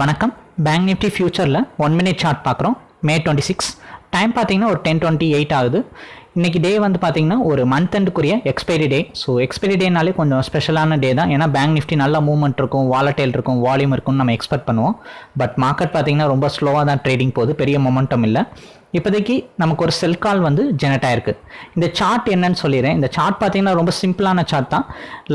வணக்கம். Bank Nifty ஃபியூச்சரில் one minute chart பார்க்குறோம். மே டுவெண்ட்டி சிக்ஸ் டைம் பார்த்தீங்கன்னா ஒரு டென் டுவெண்ட்டி எயிட் ஆகுது. இன்றைக்கி டே வந்து பார்த்தீங்கன்னா ஒரு மந்த் எண்டுக்குரிய எக்ஸ்பைரி டே ஸோ எக்ஸ்பைரி டேனாலே கொஞ்சம் ஸ்பெஷலான டே தான். ஏன்னா பேங்க் நிஃப்டி நல்லா மூவ்மெண்ட் இருக்கும் வாலட்டைல் இருக்கும் வால்யூம் இருக்கும்னு நம்ம எக்ஸ்பெக்ட் பண்ணுவோம். பட் மார்க்கெட் பார்த்திங்கன்னா ரொம்ப ஸ்லோவாக தான் ட்ரேடிங் போகுது. பெரிய மொமெண்டம் இல்லை. இப்போதைக்கு நமக்கு ஒரு செல் கால் வந்து ஜெனரேட் ஆயிருக்கு. இந்த சார்ட் என்னன்னு சொல்லிடுறேன். இந்த சார்ட் பார்த்தீங்கன்னா ரொம்ப சிம்பிளான சார்ட் தான்.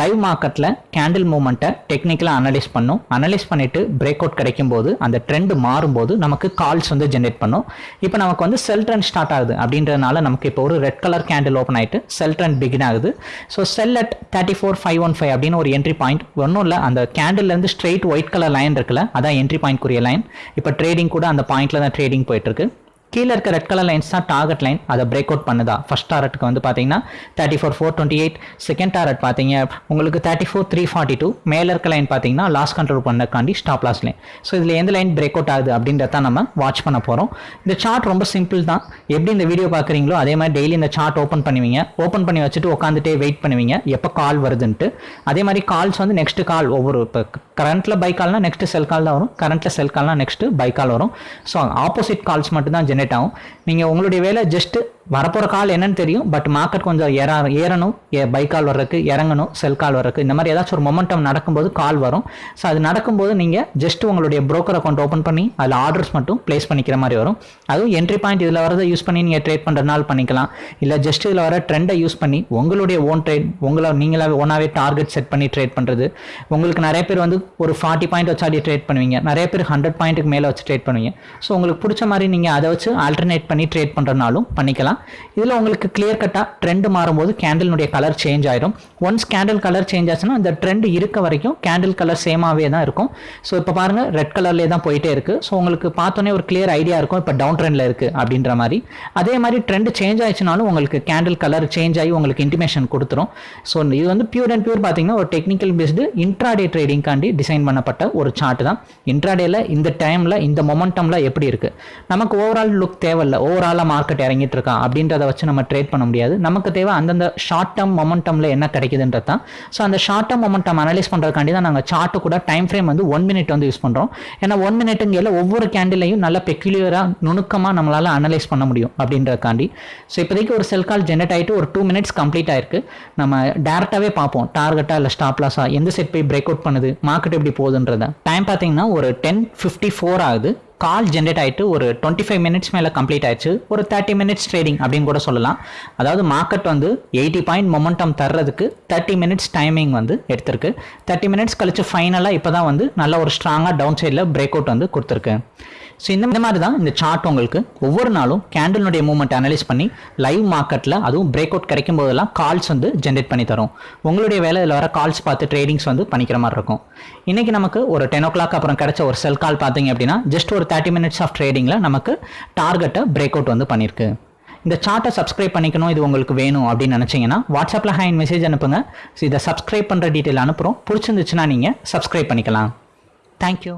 லைவ் மார்க்கெட்டில் கேண்டில் மூவ்மெண்ட்டை டெக்னிக்கலாக அனலைஸ் பண்ணும். அனலைஸ் பண்ணிட்டு பிரேக் அவுட் கிடைக்கும் போது அந்த ட்ரெண்ட் மாறும்போது நமக்கு கால்ஸ் வந்து ஜென்ரேட் பண்ணும். இப்போ நமக்கு வந்து செல் ட்ரெண்ட் ஸ்டார்ட் ஆகுது. அப்படின்றதுனால நமக்கு இப்போ ஒரு ரெட் கலர் கேண்டில் ஓப்பன் ஆயிட்டு செல் ட்ரெண்ட் பிகின் ஆகுது. So sell at thirty four five one five அப்படின்னு ஒரு என்ட்ரி பாயிண்ட் ஒன்றும் இல்லை அந்த கேண்டில்லேருந்து ஸ்ட்ரெயிட் ஒயிட் கலர் லைன் இருக்குல்ல அதான் என்ட்ரி பாயிண்ட்க்குரிய லைன் இப்போ ட்ரேடிங் கூட அந்த பாயிண்ட்டில் தான் ட்ரேடிங் போயிட்டு இருக்கு. கீழே இருக்க ரெட் கலர் லைன்ஸ் தான் டார்கெட் லைன் அதை பிரேக் அவுட் பண்ணுதா. ஃபர்ஸ்ட் டாரட்டுக்கு வந்து பார்த்தீங்கன்னா thirty four four twenty eight second target பார்த்தீங்க உங்களுக்கு thirty four three forty two மேலே இருக்க லைன் பார்த்தீங்கன்னா லாஸ் கண்ட்ரோல் பண்ணக்காண்டி ஸ்டாப் லாஸ் லைன் ஸோ இதில் எந்த லைன் பிரேக் அவுட் ஆகுது அப்படின்றத நம்ம வாட்ச் பண்ண போகிறோம் இந்த சார்ட் ரொம்ப சிம்பிள் தான். எப்படி இந்த வீடியோ பார்க்குறீங்களோ அதே மாதிரி டெய்லி இந்த சார்ட் ஓப்பன் பண்ணுவீங்க. ஓப்பன் பண்ணி வச்சுட்டு உட்காந்துட்டே வெயிட் பண்ணுவீங்க. எப்போ கால் வருதுன்ட்டு. அதே மாதிரி கால்ஸ் வந்து நெக்ஸ்ட் கால் ஒவ்வொரு இப்போ கரண்ட்டில் பை கால்னால் நெக்ஸ்ட் செல் கால் தான் வரும். கரண்ட்டில் செல் கால்னால் நெக்ஸ்ட் பை கால் வரும். ஸோ ஆப்போசிட் கால்ஸ் மட்டும் தான் ஜென்ரேட் ஆகும். நீங்கள் உங்களுடைய வேலை ஜஸ்ட்டு வரப்போகிற கால் என்னன்னு தெரியும் பட் மார்க்கெட் கொஞ்சம் ஏற ஏறணும். பை கால் வர்றதுக்கு இறங்கணும் செல் கால் வர்றதுக்கு. இந்த மாதிரி ஏதாச்சும் ஒரு மொமெண்டம் நடக்கும்போது கால் வரும். ஸோ அது நடக்கும்போது நீங்கள் ஜஸ்ட் உங்களுடைய ப்ரோக்கர் அக்கௌண்ட் ஓப்பன் பண்ணி அதில் ஆர்டர்ஸ் மட்டும் ப்ளேஸ் பண்ணிக்கிற மாதிரி வரும். அதுவும் என்ட்ரி பாயிண்ட் இதில் வரதை யூஸ் பண்ணி நீங்கள் ட்ரேட் பண்ணுறதுனால பண்ணிக்கலாம். இல்லை ஜஸ்ட் இதில் வர ட்ரெண்டை யூஸ் பண்ணி உங்களுடைய ஓன் ட்ரேட் உங்களை நீங்களாவே ஓனாகவே டார்கெட் செட் பண்ணி ட்ரேட் பண்ணுறது உங்களுக்கு நிறைய பேர் வந்து ஒரு ஃபார்ட்டி பாயிண்ட் வச்சாடி ட்ரேட் பண்ணுவீங்க. நிறைய பேர் ஹண்ட்ரட் பாயிண்ட்டுக்கு மேலே வச்சு ட்ரேட் பண்ணுவீங்க. ஸோ உங்களுக்கு பிடிச்ச மாதிரி நீங்கள் அதை வச்சு ஆல்டர்னேட் பண்ணி ட்ரேட் பண்ணுறதுனாலும் பண்ணிக்கலாம். இதில் உங்களுக்கு கிளியர் கட்டாக ட்ரெண்டு மாறும்போது கேண்டிலுடைய கலர் சேஞ்ச் ஆயிடும். ஒன்ஸ் கேண்டில் கலர் சேஞ்ச் ஆச்சுன்னா அந்த ட்ரெண்ட் இருக்க வரைக்கும் கேண்டில் கலர் சேமாகவே தான் இருக்கும். ஸோ இப்போ பாருங்கள் ரெட் கலர்லேயே தான் போயிட்டே இருக்குது ஸோ உங்களுக்கு பார்த்தோன்னே ஒரு கிளியர் ஐடியா இருக்கும் இப்போ டவுன் ட்ரெண்டில் இருக்குது அப்படின்ற மாதிரி. அதே மாதிரி ட்ரெண்ட் சேஞ்ச் ஆயிடுச்சுனாலும் உங்களுக்கு கேண்டில் கலர் சேஞ்ச் ஆகி உங்களுக்கு இன்டிமேஷன் கொடுத்துரும். ஸோ இது வந்து பியூர் அண்ட் பியூர் பார்த்தீங்கன்னா ஒரு டெக்னிக்கல் பேஸ்டு இன்ட்ராடே ட்ரேடிங்காண்டி டிசைன் பண்ணப்பட்ட ஒரு சார்ட் தான். இன்ட்ராடேல இந்த டைமில் இந்த மொமெண்டமில் எப்படி இருக்குது நமக்கு ஓவரால் லுக் தேவையில்லை. ஓவராலாக மார்க்கெட் இறங்கிட்டு இருக்கா? அப்படின்றத வச்சு நம்ம ட்ரேட் பண்ண முடியாது. நமக்கு தேவை அந்தந்த ஷார்ட் டேர்ம் மொமெண்டமில் என்ன கிடைக்குதுன்றது தான். ஸோ அந்த ஷார்ட் டேர்ம் மொமெண்டம் அனலைஸ் பண்ணுறதுக்காண்டி தான் நாங்கள் சார்ட்டு கூட டைம் ஃப்ரேம் வந்து ஒன் மினிட் வந்து யூஸ் பண்ணுறோம் ஏன்னா ஒன் மினிட்டுங்கையில் ஒவ்வொரு கேண்டிலையும் நல்லா பெக்யூலியராக நுணுக்கமாக நம்மளால் அனலைஸ் பண்ண முடியும் அப்படின்றதுக்காண்டி. ஸோ இப்போதைக்கு ஒரு செல் கால் ஜென்ரேட் ஆகிட்டு ஒரு டூ மினிட்ஸ் கம்ப்ளீட் ஆயிருக்கு. நம்ம டேரெக்டாகவே பார்ப்போம். டார்கெட்டாக இல்லை ஸ்டாப் லாஸாக எந்த செட் போய் பிரேக் அவுட் பண்ணுது மார்க்கெட் எப்படி போகுதுன்றத. டைம் பார்த்தீங்கன்னா ஒரு டென் ஃபிஃப்டி ஃபோர் ஆகுது. கால் ஜென்ரேட் ஆகிட்டு ஒரு டுவெண்ட்டி ஃபைவ் மினிட்ஸ் மேலே கம்ப்ளீட் ஆயிடுச்சு. ஒரு தேர்ட்டி மினிட்ஸ் ட்ரேடிங் அப்படின்னு கூட சொல்லலாம். அதாவது மார்க்கெட் வந்து எயிட்டி பாயிண்ட் மொமெண்டம் தர்றதுக்கு தேர்ட்டி மினிட்ஸ் டைமிங் வந்து எடுத்திருக்கு. தேர்ட்டி மினிட்ஸ் கழிச்சு ஃபைனலாக இப்போ தான் வந்து நல்ல ஒரு ஸ்ட்ராங்காக டவுன் சைடில் பிரேக் அவுட் வந்து கொடுத்துருக்கு. ஸோ இந்த மாதிரி தான் இந்த சார்ட் உங்களுக்கு ஒவ்வொரு நாளும் கேண்டிலுடைய மூவ்மெண்ட் அனலைஸ் பண்ணி லைவ் மார்க்கெட்டில் அதுவும் பிரேக் அவுட் கிடைக்கும் போதெல்லாம் கால்ஸ் வந்து ஜென்ரேட் பண்ணி தரும். உங்களுடைய வேலை இதில் வர கால்ஸ் பார்த்து ட்ரேடிங்ஸ் வந்து பண்ணிக்கிற மாதிரி இருக்கும். இன்றைக்கி நமக்கு ஒரு டென் ஓ கிளாக் அப்புறம் கிடைச்ச ஒரு செல் கால் பார்த்தீங்க அப்படின்னா ஜஸ்ட் ஒரு தேர்ட்டி மினிட்ஸ் ஆஃப் ட்ரேடிங்கில் நமக்கு டார்கெட்டை பிரேக் அவுட் வந்து பண்ணியிருக்கு இந்த சார்ட்டை சப்ஸ்கிரைப் பண்ணிக்கணும் இது உங்களுக்கு வேணும் அப்படின்னு நினச்சிங்கன்னா வாட்ஸ்அப்பில் ஹேண்ட் மெசேஜ் அனுப்புங்க. ஸோ இதை சப்ஸ்கிரைப் பண்ணுற டீட்டெயில் அனுப்புகிறோம் பிடிச்சிருந்துச்சுன்னா நீங்கள் சப்ஸ்கிரைப் பண்ணிக்கலாம். தேங்க்யூ